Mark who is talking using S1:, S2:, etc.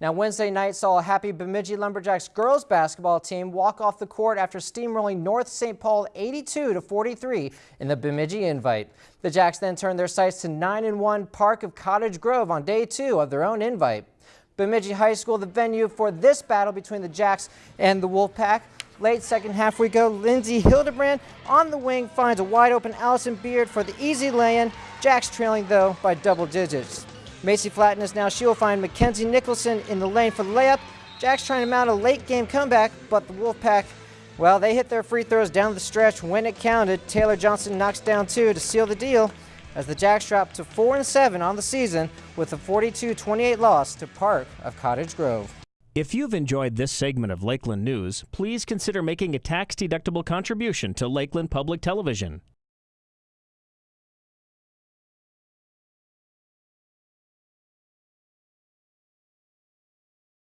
S1: Now, Wednesday night saw a happy Bemidji Lumberjacks girls basketball team walk off the court after steamrolling North St. Paul 82 to 43 in the Bemidji invite. The Jacks then turned their sights to 9 and 1 Park of Cottage Grove on day two of their own invite. Bemidji High School, the venue for this battle between the Jacks and the Wolfpack. Late second half we go. Lindsay Hildebrand on the wing finds a wide open Allison Beard for the easy lay-in. Jacks trailing though by double digits. Macy Flatness now she will find Mackenzie Nicholson in the lane for the layup. Jack's trying to mount a late game comeback, but the Wolfpack, well, they hit their free throws down the stretch when it counted. Taylor Johnson knocks down two to seal the deal as the Jacks drop to 4 and 7 on the season with a 42-28 loss to Park of Cottage Grove.
S2: If you've enjoyed this segment of Lakeland News, please consider making a tax-deductible contribution to Lakeland Public Television.